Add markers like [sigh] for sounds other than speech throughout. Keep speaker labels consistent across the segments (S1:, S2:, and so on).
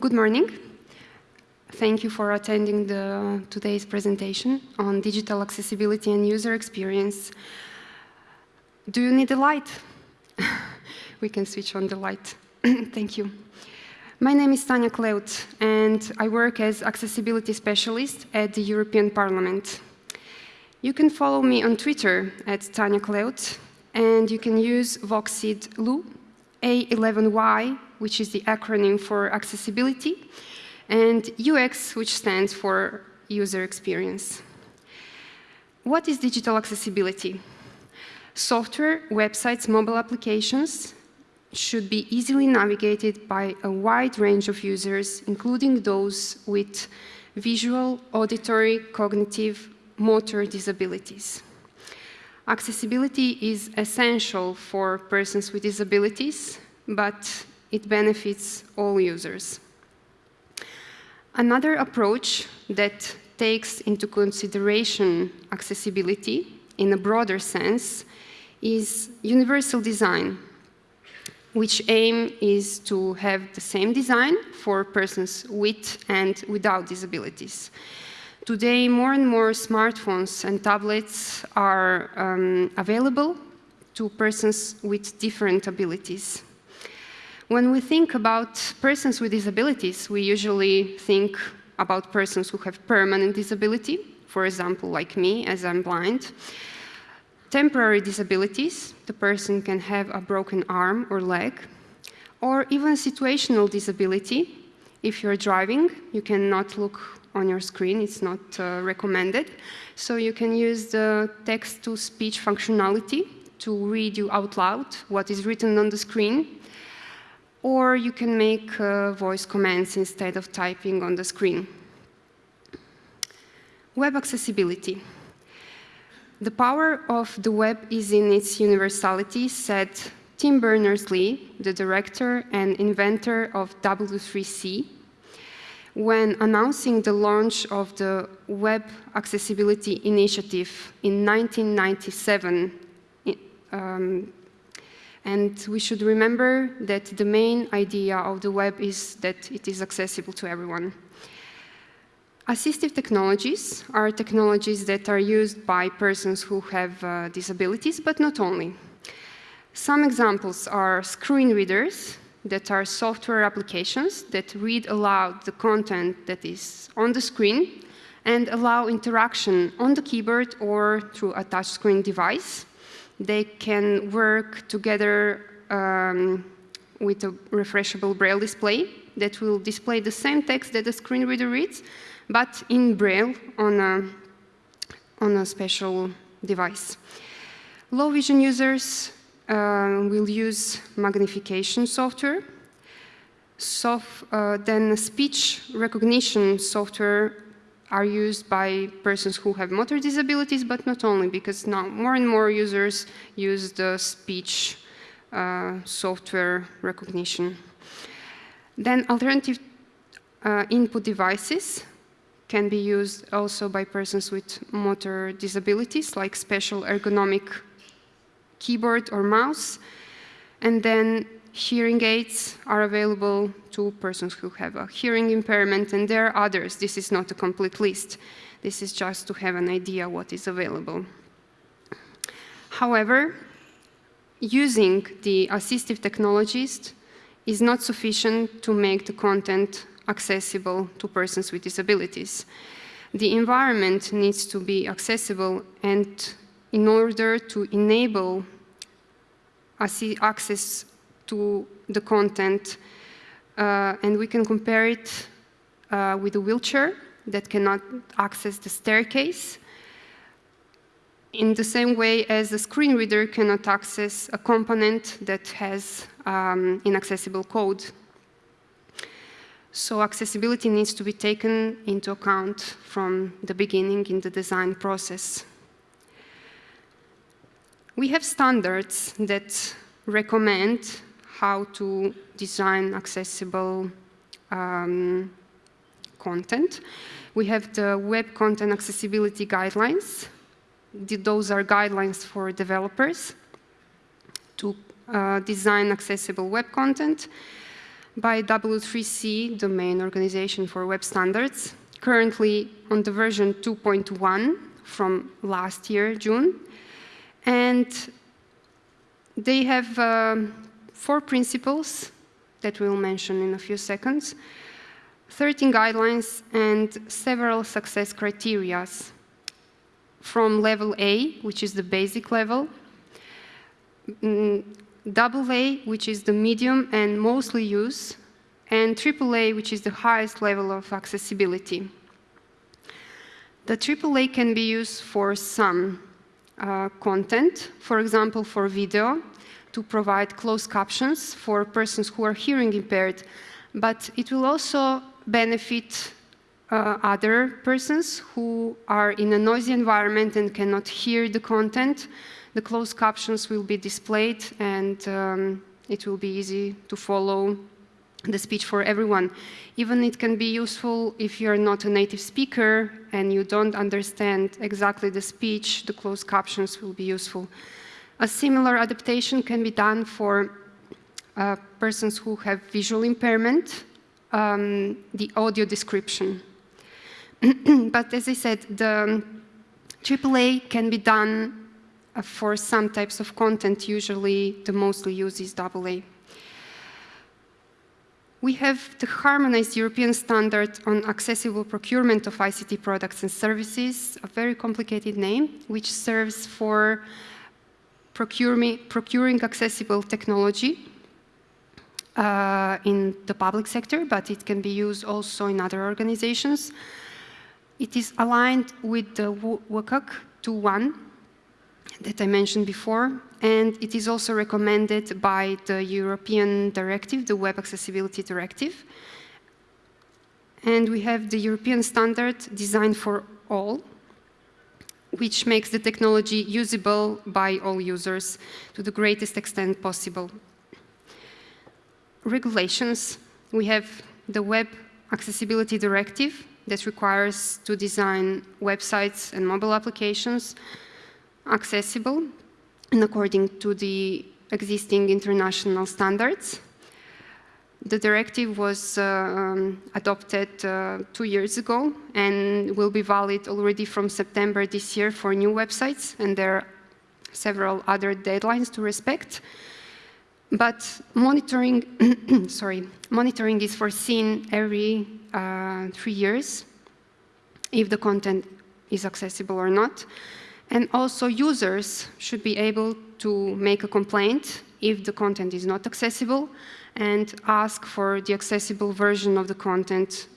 S1: Good morning. Thank you for attending the, today's presentation on digital accessibility and user experience. Do you need a light? [laughs] we can switch on the light. [clears throat] Thank you. My name is Tanja Kleut, and I work as accessibility specialist at the European Parliament. You can follow me on Twitter at Tanja Kleut, and you can use Voxid LU A11Y, which is the acronym for accessibility, and UX, which stands for user experience. What is digital accessibility? Software, websites, mobile applications should be easily navigated by a wide range of users, including those with visual, auditory, cognitive, motor disabilities. Accessibility is essential for persons with disabilities, but it benefits all users. Another approach that takes into consideration accessibility in a broader sense is universal design, which aim is to have the same design for persons with and without disabilities. Today, more and more smartphones and tablets are um, available to persons with different abilities. When we think about persons with disabilities, we usually think about persons who have permanent disability, for example, like me, as I'm blind. Temporary disabilities, the person can have a broken arm or leg, or even situational disability. If you're driving, you cannot look on your screen, it's not uh, recommended. So you can use the text-to-speech functionality to read you out loud what is written on the screen or you can make uh, voice commands instead of typing on the screen. Web accessibility. The power of the web is in its universality, said Tim Berners-Lee, the director and inventor of W3C, when announcing the launch of the Web Accessibility Initiative in 1997 um, and we should remember that the main idea of the web is that it is accessible to everyone. Assistive technologies are technologies that are used by persons who have uh, disabilities, but not only. Some examples are screen readers, that are software applications that read aloud the content that is on the screen and allow interaction on the keyboard or through a touchscreen device. They can work together um, with a refreshable braille display that will display the same text that the screen reader reads, but in braille on a, on a special device. Low vision users uh, will use magnification software. Soft, uh, then speech recognition software are used by persons who have motor disabilities, but not only, because now more and more users use the speech uh, software recognition. Then alternative uh, input devices can be used also by persons with motor disabilities, like special ergonomic keyboard or mouse. And then hearing aids are available to persons who have a hearing impairment, and there are others. This is not a complete list. This is just to have an idea what is available. However, using the assistive technologies is not sufficient to make the content accessible to persons with disabilities. The environment needs to be accessible and in order to enable access to the content. Uh, and we can compare it uh, with a wheelchair that cannot access the staircase in the same way as a screen reader cannot access a component that has um, inaccessible code. So accessibility needs to be taken into account from the beginning in the design process. We have standards that recommend how to design accessible um, content. We have the Web Content Accessibility Guidelines. Those are guidelines for developers to uh, design accessible web content. by W3C, the main organization for web standards, currently on the version 2.1 from last year, June. And they have um, four principles that we'll mention in a few seconds, 13 guidelines, and several success criteria from level A, which is the basic level, mm, double A, which is the medium and mostly used, and triple A, which is the highest level of accessibility. The AAA can be used for some uh, content, for example, for video, to provide closed captions for persons who are hearing impaired, but it will also benefit uh, other persons who are in a noisy environment and cannot hear the content. The closed captions will be displayed and um, it will be easy to follow the speech for everyone. Even it can be useful if you're not a native speaker and you don't understand exactly the speech, the closed captions will be useful. A similar adaptation can be done for uh, persons who have visual impairment, um, the audio description. [clears throat] but as I said, the AAA can be done uh, for some types of content. Usually, the mostly used is AA. We have the harmonized European standard on accessible procurement of ICT products and services, a very complicated name, which serves for procuring accessible technology uh, in the public sector, but it can be used also in other organizations. It is aligned with the WCAG 2.1 that I mentioned before, and it is also recommended by the European directive, the Web Accessibility Directive. And we have the European standard designed for all, which makes the technology usable by all users to the greatest extent possible. Regulations, we have the Web Accessibility Directive that requires to design websites and mobile applications accessible and according to the existing international standards. The directive was uh, um, adopted uh, two years ago and will be valid already from September this year for new websites, and there are several other deadlines to respect. But monitoring, [coughs] sorry, monitoring is foreseen every uh, three years if the content is accessible or not. And also users should be able to make a complaint if the content is not accessible and ask for the accessible version of the content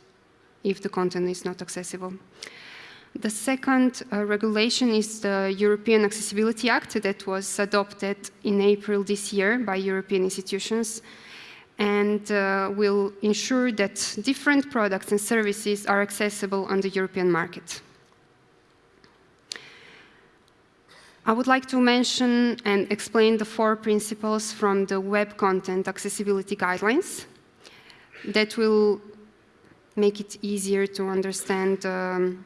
S1: if the content is not accessible. The second uh, regulation is the European Accessibility Act that was adopted in April this year by European institutions and uh, will ensure that different products and services are accessible on the European market. I would like to mention and explain the four principles from the Web Content Accessibility Guidelines that will make it easier to understand um,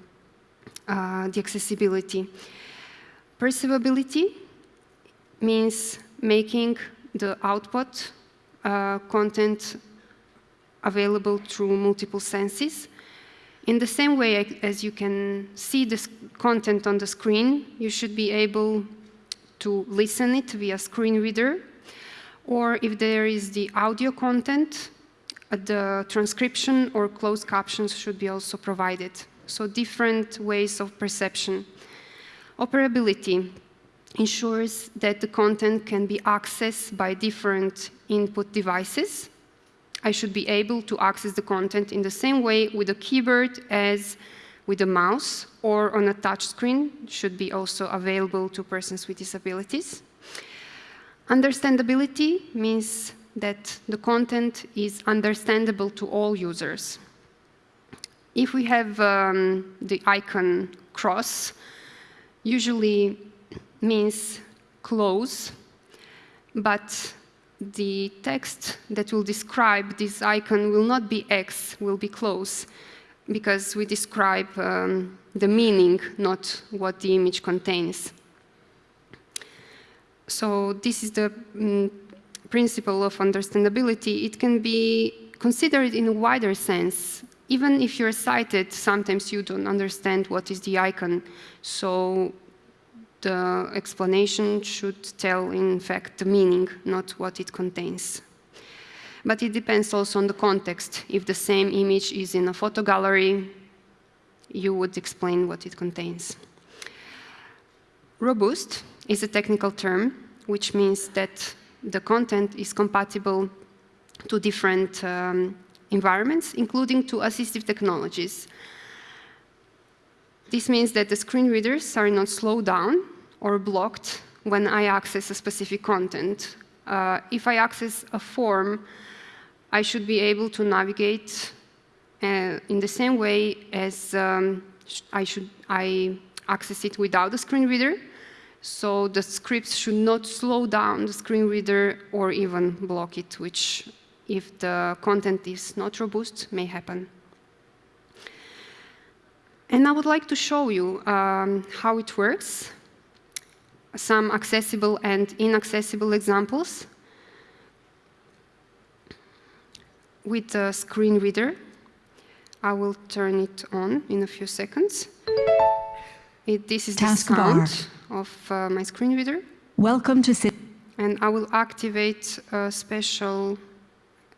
S1: uh, the accessibility. Perceivability means making the output uh, content available through multiple senses. In the same way as you can see the content on the screen, you should be able to listen it via screen reader, or if there is the audio content, uh, the transcription or closed captions should be also provided. So different ways of perception. Operability ensures that the content can be accessed by different input devices I should be able to access the content in the same way with a keyboard as with a mouse or on a touch screen should be also available to persons with disabilities. Understandability means that the content is understandable to all users. If we have um, the icon cross, usually means close, but the text that will describe this icon will not be X, will be close, because we describe um, the meaning, not what the image contains. So this is the mm, principle of understandability. It can be considered in a wider sense, even if you're sighted, sometimes you don't understand what is the icon. So the explanation should tell, in fact, the meaning, not what it contains. But it depends also on the context. If the same image is in a photo gallery, you would explain what it contains. Robust is a technical term, which means that the content is compatible to different um, environments, including to assistive technologies. This means that the screen readers are not slowed down or blocked when I access a specific content. Uh, if I access a form, I should be able to navigate uh, in the same way as um, I should I access it without a screen reader. So the scripts should not slow down the screen reader or even block it, which if the content is not robust, may happen. And I would like to show you um, how it works, some accessible and inaccessible examples with the screen reader. I will turn it on in a few seconds. It, this is
S2: Task
S1: the sound of uh, my screen reader.
S2: Welcome to Sit.
S1: And I will activate a special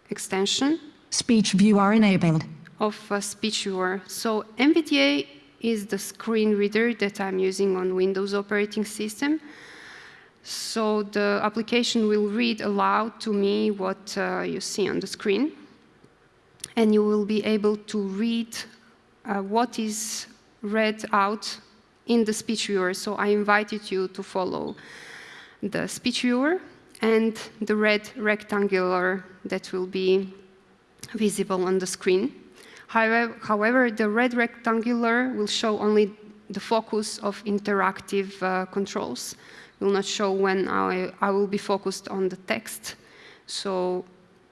S1: extension
S2: Speech viewer enabled.
S1: of a speech viewer. So NVDA is the screen reader that I'm using on Windows operating system. So the application will read aloud to me what uh, you see on the screen. And you will be able to read uh, what is read out in the speech viewer. So I invited you to follow the speech viewer and the red rectangular that will be visible on the screen. However, however, the red rectangular will show only the focus of interactive uh, controls. It will not show when I, I will be focused on the text. So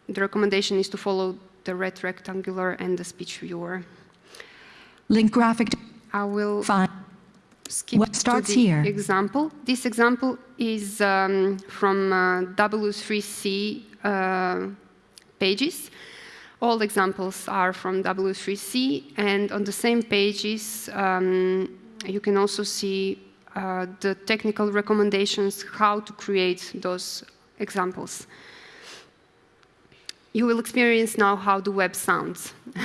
S1: the recommendation is to follow the red rectangular and the speech viewer.
S2: Link graphic.
S1: I will
S2: Fine.
S1: skip
S2: What starts
S1: to the
S2: here?
S1: example. This example is um, from uh, W3C uh, pages. All examples are from W3C, and on the same pages, um, you can also see uh, the technical recommendations how to create those examples. You will experience now how the web sounds. [laughs]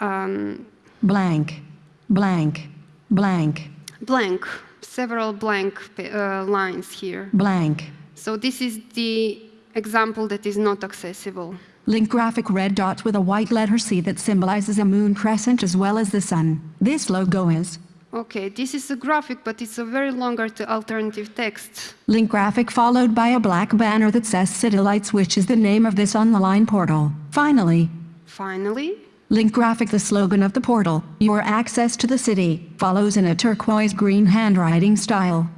S1: um,
S2: Blank. Blank. Blank.
S1: blank, several blank uh, lines here.
S2: Blank.
S1: So this is the example that is not accessible.
S2: Link graphic red dot with a white letter C that symbolizes a moon crescent as well as the sun. This logo is
S1: Okay, this is a graphic, but it's a very longer alternative text.
S2: link graphic followed by a black banner that says City Lights which is the name of this online portal. Finally,
S1: Finally,
S2: link graphic the slogan of the portal, your access to the city, follows in a turquoise green handwriting style.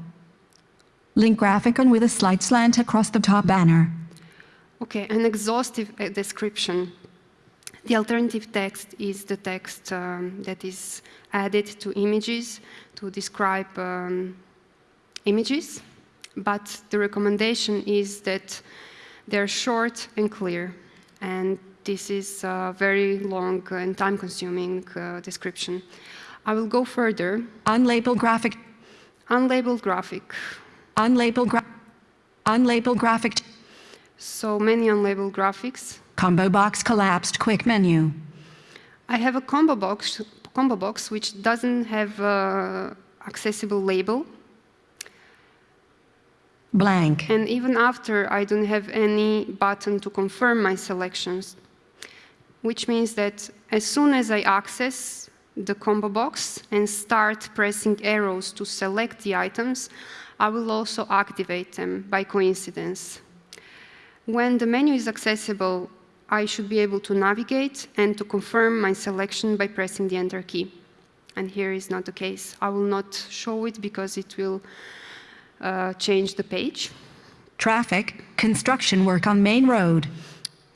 S2: Link graphic on with a slight slant across the top banner.
S1: Okay, an exhaustive uh, description. The alternative text is the text um, that is added to images to describe um, images, but the recommendation is that they're short and clear, and this is a very long and time-consuming uh, description. I will go further.
S2: Unlabeled graphic.
S1: Unlabeled graphic.
S2: Unlabeled gra Unlabeled graphic.
S1: So many unlabeled graphics.
S2: Combo box collapsed quick menu.
S1: I have a combo box, combo box which doesn't have uh, accessible label,
S2: Blank.
S1: and even after I don't have any button to confirm my selections, which means that as soon as I access the combo box and start pressing arrows to select the items, I will also activate them by coincidence. When the menu is accessible, I should be able to navigate and to confirm my selection by pressing the Enter key. And here is not the case. I will not show it because it will uh, change the page.
S2: Traffic. Construction work on main road.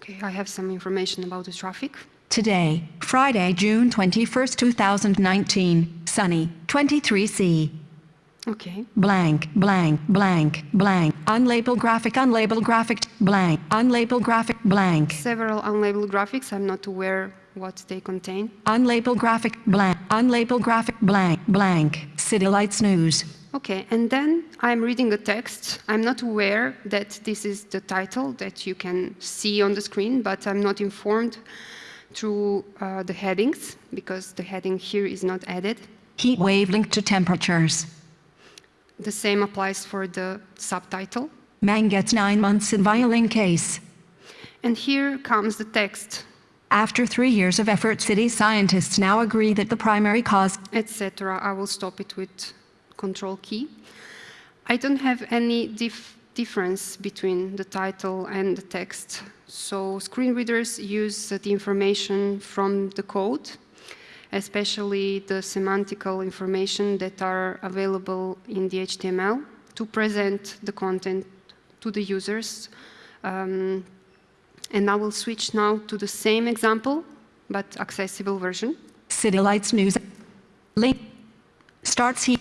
S1: Okay, I have some information about the traffic.
S2: Today, Friday, June 21st, 2019. Sunny. 23C.
S1: Okay.
S2: blank, blank, blank, blank, unlabeled graphic, unlabeled graphic, blank, unlabeled graphic, blank,
S1: Several unlabeled graphics. I'm not aware what they contain.
S2: unlabeled graphic, blank, unlabeled graphic, blank, blank, City Lights News,
S1: Okay, and then I'm reading a text. I'm not aware that this is the title that you can see on the screen, but I'm not informed through uh, the headings because the heading here is not added.
S2: heat wave linked to temperatures.
S1: The same applies for the subtitle.
S2: Man gets nine months in violin case.
S1: And here comes the text,
S2: After three years of effort, city scientists now agree that the primary cause
S1: etc. I will stop it with Control key. I don't have any dif difference between the title and the text. So screen readers use the information from the code, especially the semantical information that are available in the HTML to present the content to the users. Um, and I will switch now to the same example, but accessible version.
S2: City Lights News link starts here.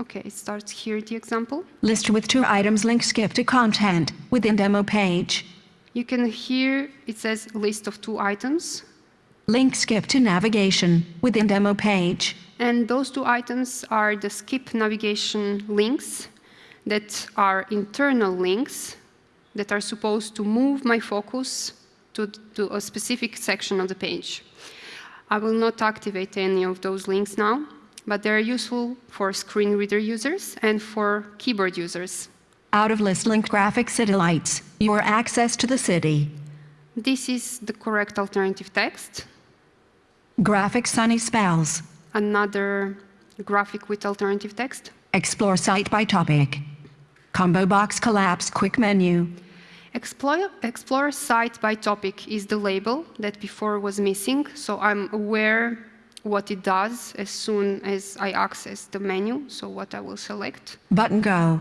S1: Okay, it starts here, the example.
S2: List with two items link skip to content within demo page.
S1: You can hear it says list of two items,
S2: Link skip to navigation within demo page.
S1: and those two items are the skip navigation links that are internal links that are supposed to move my focus to, to a specific section of the page. I will not activate any of those links now, but they're useful for screen reader users and for keyboard users.
S2: Out of list link graphic city lights. Your access to the city.
S1: This is the correct alternative text.
S2: Graphic sunny spells.
S1: Another graphic with alternative text.
S2: Explore site by topic. Combo box collapse quick menu.
S1: Explore, explore site by topic is the label that before was missing, so I'm aware what it does as soon as I access the menu, so what I will select.
S2: Button go.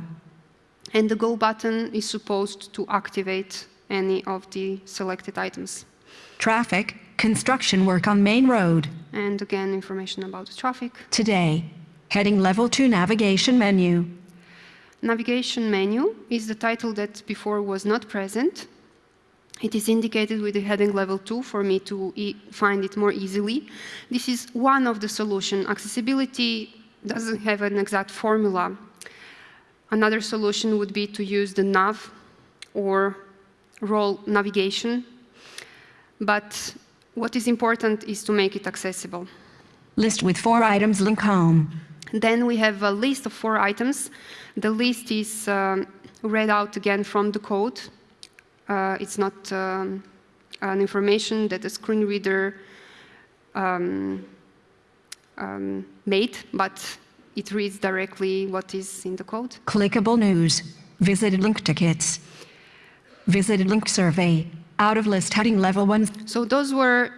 S1: And the go button is supposed to activate any of the selected items.
S2: Traffic. Construction work on main road.
S1: And again, information about the traffic.
S2: Today. Heading level 2 navigation menu.
S1: Navigation menu is the title that before was not present. It is indicated with the heading level 2 for me to e find it more easily. This is one of the solution. Accessibility doesn't have an exact formula. Another solution would be to use the nav or role navigation. But what is important is to make it accessible.
S2: List with four items link home.
S1: Then we have a list of four items. The list is um, read out again from the code. Uh, it's not um, an information that the screen reader um, um, made, but it reads directly what is in the code.
S2: Clickable news. Visited link tickets. Visited link survey. Out of list heading level 1.
S1: So those were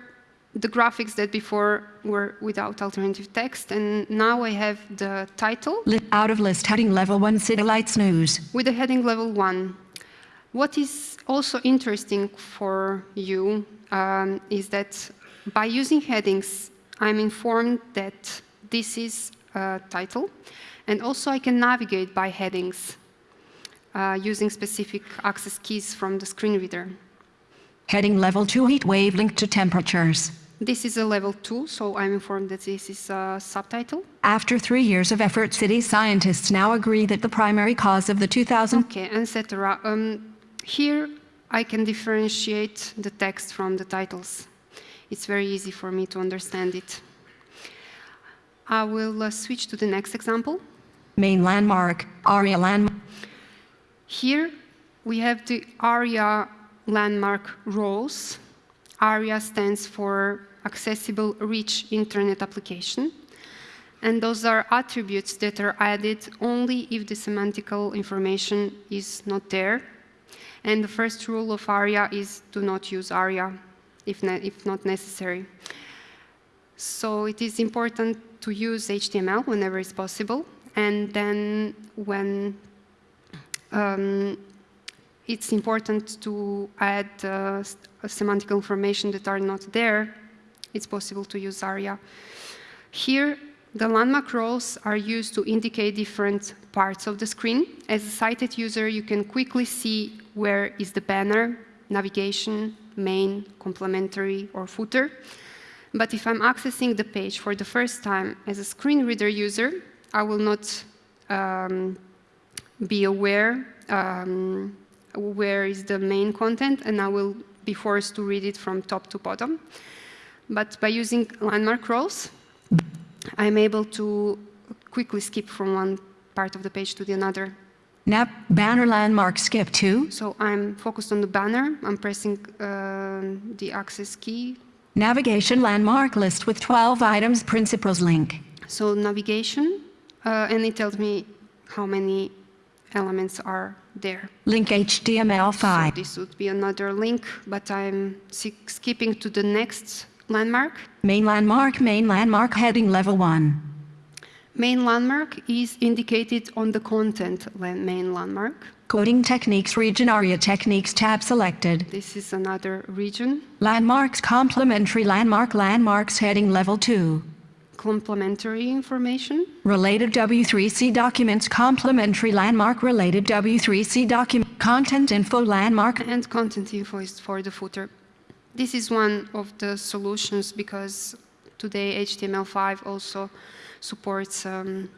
S1: the graphics that before were without alternative text, and now I have the title
S2: out of list heading level 1 City Lights News.
S1: with the heading level one. What is also interesting for you um, is that by using headings, I'm informed that this is a title, and also I can navigate by headings uh, using specific access keys from the screen reader.
S2: Heading level 2 heat wave linked to temperatures.
S1: This is a level two, so I'm informed that this is a subtitle.
S2: After three years of effort, city scientists now agree that the primary cause of the 2000
S1: Okay, etc. Um, here I can differentiate the text from the titles. It's very easy for me to understand it. I will uh, switch to the next example.
S2: main landmark, ARIA landmark.
S1: Here we have the ARIA landmark roles. ARIA stands for Accessible Rich Internet Application. And those are attributes that are added only if the semantical information is not there. And the first rule of ARIA is do not use ARIA if, ne if not necessary. So it is important to use HTML whenever it's possible. And then when um, it's important to add uh, semantic information that are not there, it's possible to use ARIA. Here, The landmark roles are used to indicate different parts of the screen. As a sighted user, you can quickly see where is the banner, navigation, main, complementary, or footer. But if I'm accessing the page for the first time as a screen reader user, I will not um, be aware um, where is the main content, and I will be forced to read it from top to bottom. But by using landmark roles, I'm able to quickly skip from one part of the page to the another.
S2: Nap banner landmark skip to
S1: So I'm focused on the banner. I'm pressing um the access key.
S2: navigation landmark list with 12 items principles link.
S1: So navigation, uh, and it tells me how many elements are there.
S2: Link HTML5.
S1: this would be another link, but I'm skipping to the next landmark.
S2: Main landmark main landmark heading level 1.
S1: Main landmark is indicated on the content main landmark.
S2: Coding techniques region ARIA techniques tab selected.
S1: This is another region.
S2: Landmarks complementary landmark landmarks heading level 2.
S1: Complementary information.
S2: Related W3C documents complementary landmark related W3C document content info landmark
S1: and content info is for the footer. This is one of the solutions because today HTML5 also supports um,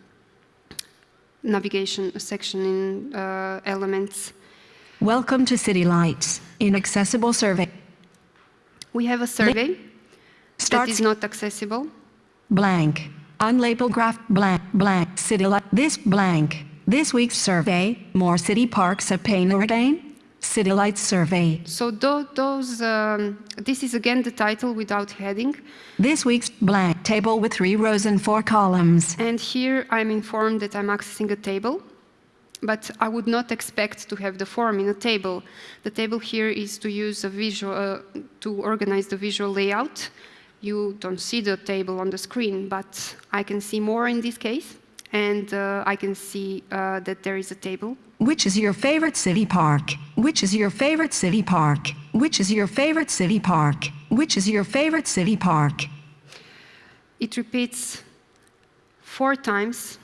S1: navigation section in uh, elements.
S2: Welcome to City Lights. Inaccessible survey.
S1: We have a survey
S2: Starts
S1: is not accessible.
S2: Blank. Unlabeled graph blank blank. City Light. This blank. This week's survey. More city parks at Payne Ordain. City Lights survey.
S1: So tho- those, um, this is again the title without heading.
S2: This week's blank table with three rows and four columns.
S1: And here I'm informed that I'm accessing a table, but I would not expect to have the form in a table. The table here is to use a visual, uh, to organize the visual layout. You don't see the table on the screen, but I can see more in this case, and uh, I can see uh, that there is a table.
S2: Which is your favorite city park? Which is your favorite city park? Which is your favorite city park? Which is your favorite city park?
S1: It repeats four times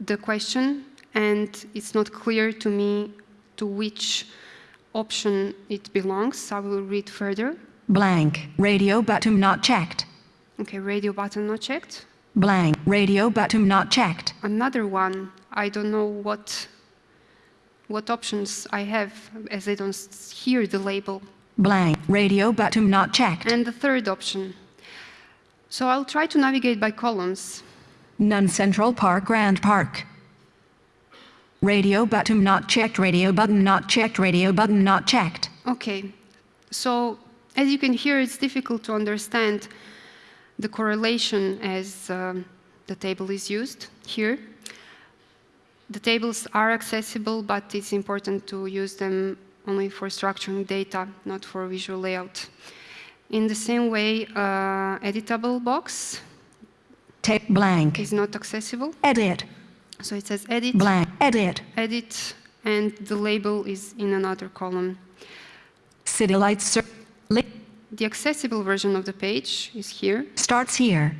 S1: the question, and it's not clear to me to which option it belongs. I will read further.
S2: Blank. Radio button not checked.
S1: Okay, radio button not checked.
S2: Blank. Radio button not checked.
S1: Another one, I don't know what, what options I have as I don't hear the label.
S2: Blank. Radio button not checked.
S1: And the third option. So I'll try to navigate by columns.
S2: None Central Park Grand Park. Radio button not checked. Radio button not checked. Radio button not checked.
S1: Okay, so as you can hear, it's difficult to understand the correlation as um, the table is used here. The tables are accessible, but it's important to use them only for structuring data, not for visual layout. In the same way, uh, editable box
S2: Tape blank.
S1: is not accessible.
S2: Edit.
S1: So it says edit,
S2: Blank. Edit.
S1: edit, and the label is in another column.
S2: City Lights
S1: The accessible version of the page is here.
S2: starts here.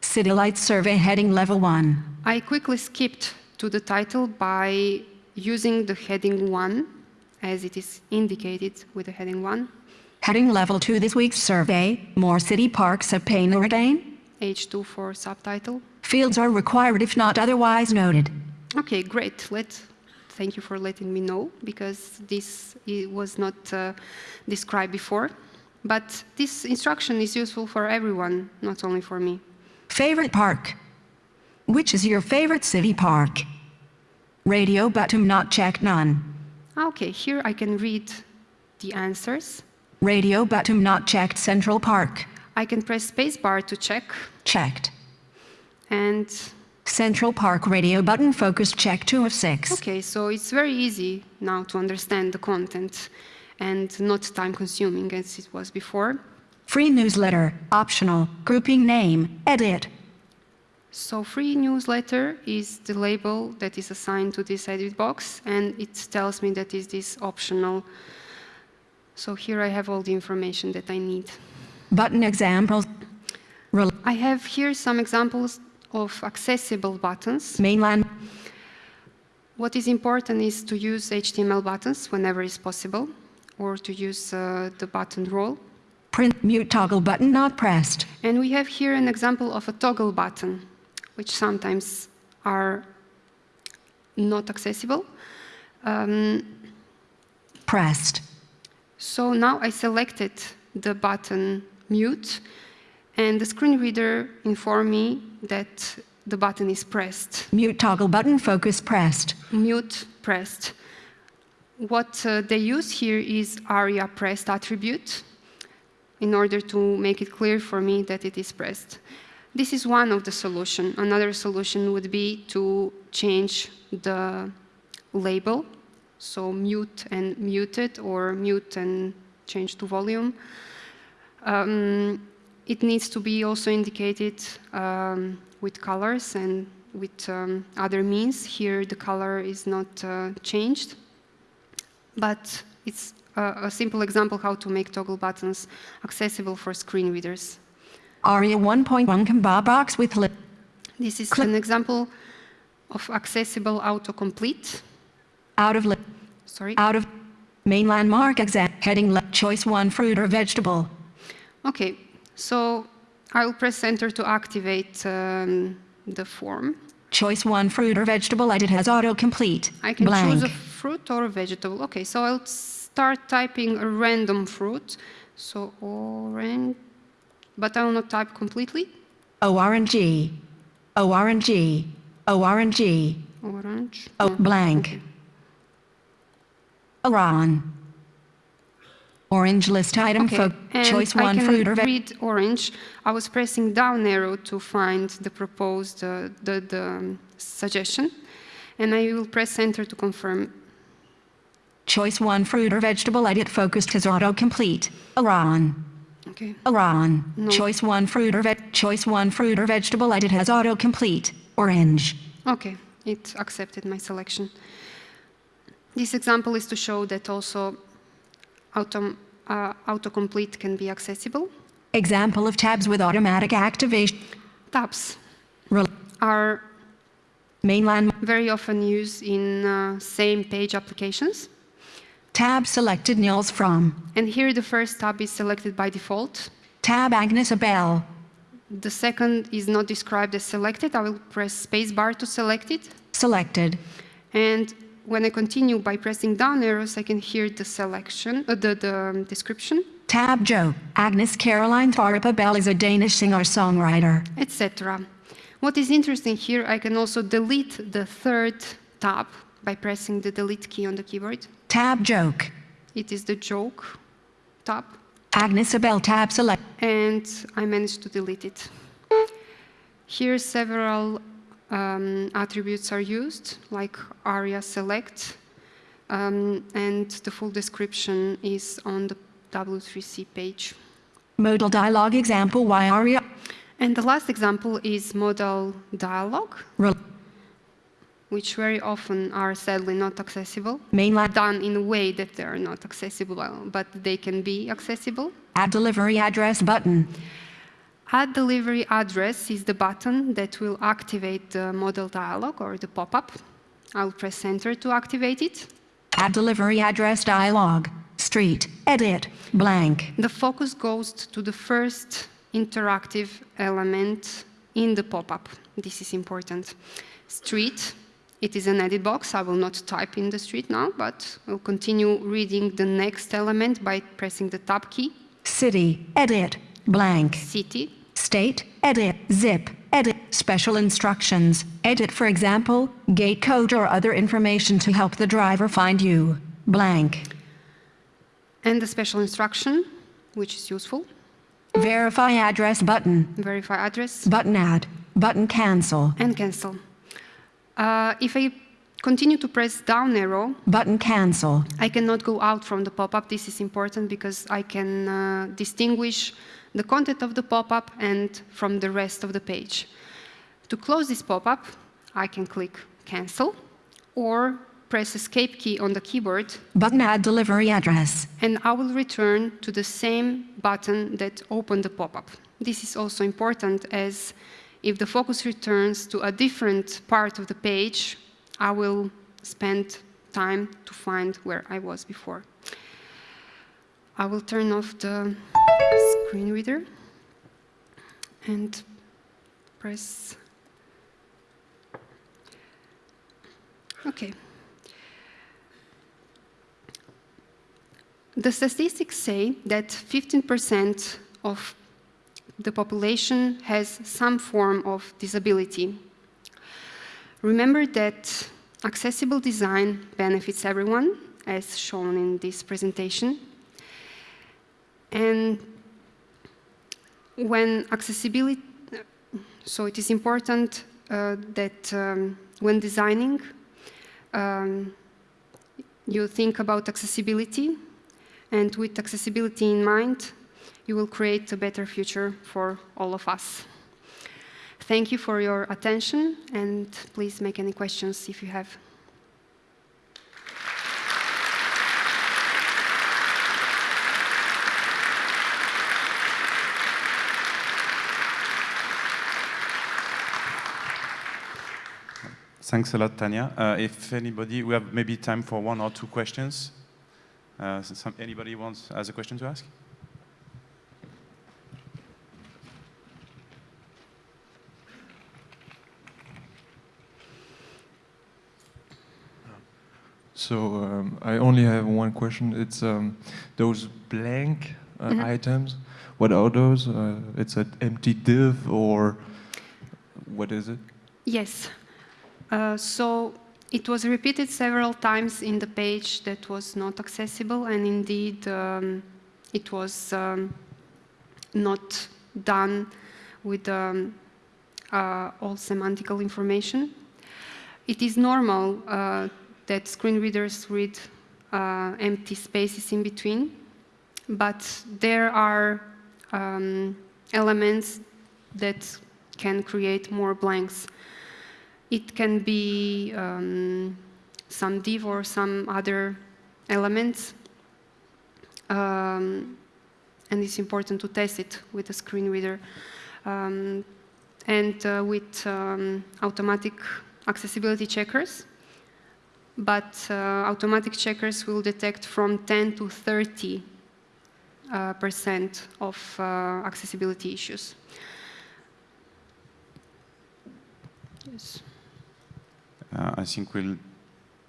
S2: City Lights survey heading level 1.
S1: I quickly skipped to the title by using the heading 1, as it is indicated with the heading 1,
S2: Heading level 2 this week's survey. More city parks at Payne Ordain.
S1: H2 for subtitle.
S2: Fields are required if not otherwise noted.
S1: Okay, great. Let, thank you for letting me know, because this was not uh, described before. But this instruction is useful for everyone, not only for me.
S2: Favorite park. Which is your favorite city park? Radio button not checked none.
S1: Okay, here I can read the answers.
S2: Radio button not checked Central Park.
S1: I can press spacebar to check,
S2: Checked.
S1: and
S2: Central Park radio button focus check 2 of 6.
S1: Okay, so it's very easy now to understand the content and not time consuming as it was before.
S2: Free newsletter. Optional. Grouping name. Edit.
S1: So free newsletter is the label that is assigned to this edit box and it tells me that is this optional. So here I have all the information that I need.
S2: Button examples.
S1: I have here some examples of accessible buttons.
S2: mainland,
S1: What is important is to use HTML buttons whenever is possible, or to use uh, the button role.
S2: print mute toggle button not pressed,
S1: And we have here an example of a toggle button, which sometimes are not accessible. Um,
S2: pressed,
S1: so now I selected the button mute, and the screen reader informed me that the button is pressed.
S2: mute toggle button focus pressed,
S1: Mute pressed. What uh, they use here is ARIA pressed attribute in order to make it clear for me that it is pressed. This is one of the solution. Another solution would be to change the label, so mute and muted or mute and change to volume. Um, it needs to be also indicated um, with colors and with um, other means. Here the color is not uh, changed, but it's a, a simple example how to make toggle buttons accessible for screen readers.
S2: ARIA 1.1 combo box with lip,
S1: This is
S2: Click.
S1: an example of accessible autocomplete.
S2: out of lip,
S1: Sorry.
S2: out of main landmark exam, heading left, choice one fruit or vegetable,
S1: Okay, so I'll press enter to activate um, the form.
S2: choice one fruit or vegetable, edit has autocomplete,
S1: I can
S2: blank,
S1: choose a fruit or a vegetable. Okay, so I'll start typing a random fruit. So orange, but I will not type completely.
S2: ORNG, ORNG, ORNG,
S1: Orange.
S2: oh, blank. Iran. Orange list item
S1: Okay,
S2: for
S1: and
S2: choice one fruit or vegetable.
S1: read orange. I was pressing down arrow to find the proposed, uh, the, the um, suggestion. And I will press enter to confirm.
S2: Choice one fruit or vegetable edit focused has autocomplete. Iran.
S1: Okay.
S2: Iran.
S1: No.
S2: Choice one fruit or ve- choice one fruit or vegetable edit has autocomplete. Orange.
S1: Okay, it accepted my selection. This example is to show that also autom uh, autocomplete can be accessible.
S2: Example of tabs with automatic activation.
S1: Tabs
S2: Rel-
S1: are
S2: mainland
S1: very often used in uh, same page applications.
S2: tab selected Nils Frahm.
S1: And here the first tab is selected by default.
S2: Tab Agnes Obel.
S1: The second is not described as selected. I will press spacebar to select it.
S2: Selected.
S1: And when I continue by pressing down arrows, I can hear the selection, uh, the, the um, description.
S2: Tab Joe. Agnes Caroline Thorup Obel is a Danish singer-songwriter.
S1: etc. What is interesting here, I can also delete the third tab by pressing the delete key on the keyboard.
S2: Tab Joke.
S1: It is the joke tab,
S2: Agnes Obel tab select.
S1: and I managed to delete it. Here several um, attributes are used, like aria select, um, and the full description is on the W3C page.
S2: Modal dialog example Y aria.
S1: And the last example is modal dialog,
S2: Rel-
S1: which very often are sadly not accessible.
S2: mainland
S1: done in a way that they are not accessible, but they can be accessible.
S2: add delivery address button.
S1: Add delivery address is the button that will activate the model dialog or the pop-up. I'll press enter to activate it.
S2: Add delivery address dialog. Street. Edit. Blank.
S1: The focus goes to the first interactive element in the pop-up. This is important. Street, it is an edit box. I will not type in the street now, but I'll continue reading the next element by pressing the tab key.
S2: City. Edit. Blank.
S1: City,
S2: State. Edit. Zip. Edit. Special instructions. Edit for example, gate code or other information to help the driver find you. Blank.
S1: and the special instruction, which is useful.
S2: Verify address button.
S1: Verify address
S2: Button add. Button cancel.
S1: and cancel. Uh, if I continue to press down arrow,
S2: Button cancel.
S1: I cannot go out from the pop-up. This is important because I can uh, distinguish the content of the pop-up and from the rest of the page. To close this pop-up, I can click cancel or press escape key on the keyboard
S2: Button add delivery address.
S1: and I will return to the same button that opened the pop-up. this is also important as if the focus returns to a different part of the page, I will spend time to find where I was before. I will turn off the screen reader and press Okay. The statistics say that 15% of the population has some form of disability. Remember that accessible design benefits everyone, as shown in this presentation. And when accessibility, so it is important uh, that um, when designing, um, you think about accessibility, and with accessibility in mind, you will create a better future for all of us. Thank you for your attention, and please make any questions if you have.
S3: Thanks a lot, Tanja. Uh, if anybody, we have maybe time for one or two questions. Uh, some, anybody wants has a question to ask?
S4: So um, I only have one question. It's um, those blank uh,
S1: Mhm.
S4: items. What are those? Uh, it's an empty div or what is it?
S1: Yes. Uh, so it was repeated several times in the page that was not accessible, and indeed um, it was um, not done with um, uh, all semantical information. It is normal uh, that screen readers read uh, empty spaces in between, but there are um, elements that can create more blanks. It can be um, some div or some other elements. Um, and it's important to test it with a screen reader. Um, and uh, with um, automatic accessibility checkers. But uh, automatic checkers will detect from 10 to 30 uh, percent of uh, accessibility issues. Yes.
S3: Uh, I think we'll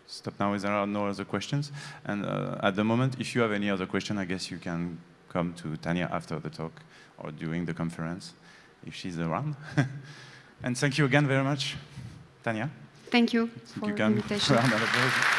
S3: stop now there are no other questions. And uh, at the moment, if you have any other question, I guess you can come to Tanja after the talk or during the conference, if she's around. [laughs] and thank you again very much, Tanja.
S1: Thank you for
S3: you
S1: the invitation. [laughs]
S3: round of applause.